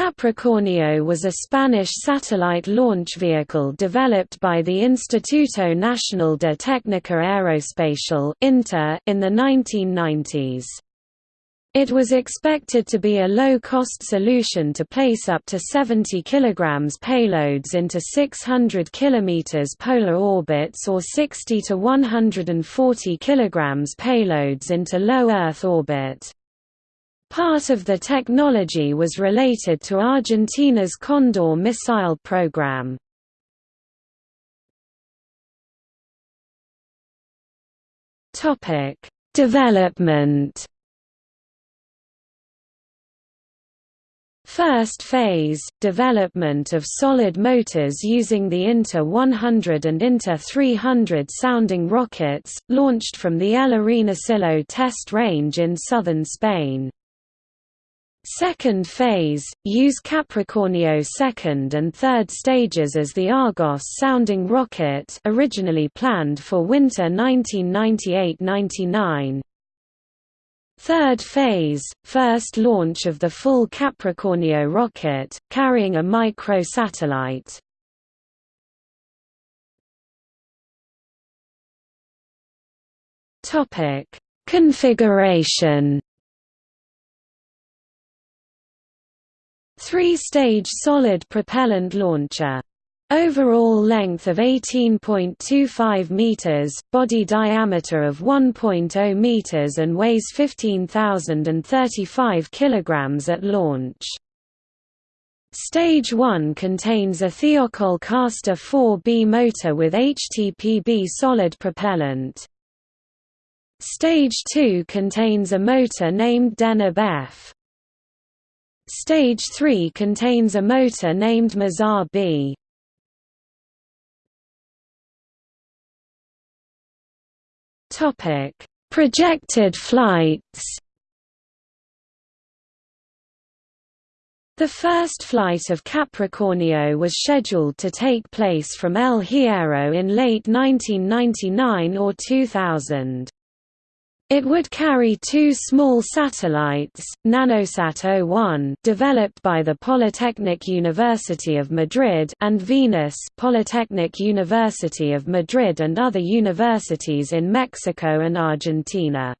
Capricornio was a Spanish satellite launch vehicle developed by the Instituto Nacional de Técnica Aeroespacial in the 1990s. It was expected to be a low-cost solution to place up to 70 kg payloads into 600 km polar orbits or 60 to 140 kg payloads into low Earth orbit. Part of the technology was related to Argentina's Condor missile program. Development First phase, development of solid motors using the INTA 100 and INTA 300 sounding rockets, launched from the El Arenosillo test range in southern Spain. Second phase, use Capricornio second and third stages as the Argos sounding rocket originally planned for winter 1998–99. Third phase, first launch of the full Capricornio rocket, carrying a microsatellite. Configuration Three-stage solid propellant launcher. Overall length of 18.25 meters, body diameter of 1.0 meters and weighs 15,035 kilograms at launch. Stage 1 contains a Thiokol Castor 4B motor with HTPB solid propellant. Stage 2 contains a motor named Deneb F. Stage 3 contains a motor named Mazar B. Topic: Projected flights. The first flight of Capricornio was scheduled to take place from El Hierro in late 1999 or 2000. It would carry two small satellites, Nanosat 01 developed by the Polytechnic University of Madrid and Venus Polytechnic University of Madrid and other universities in Mexico and Argentina.